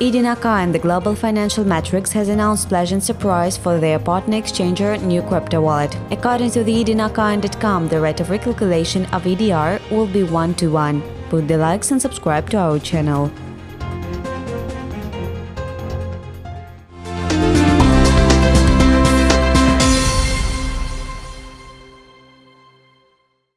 Edinaka and the Global Financial Metrics has announced pleasant surprise for their partner exchanger new crypto wallet. According to the edinaka.com, the rate of recalculation of EDR will be 1 to 1. Put the likes and subscribe to our channel.